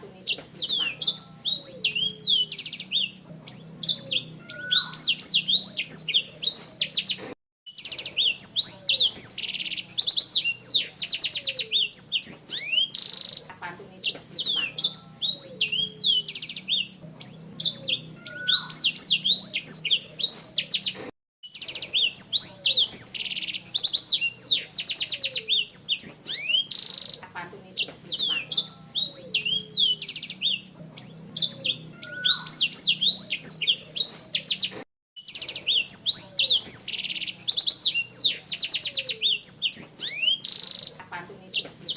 ini itu dipakai. happy meeting.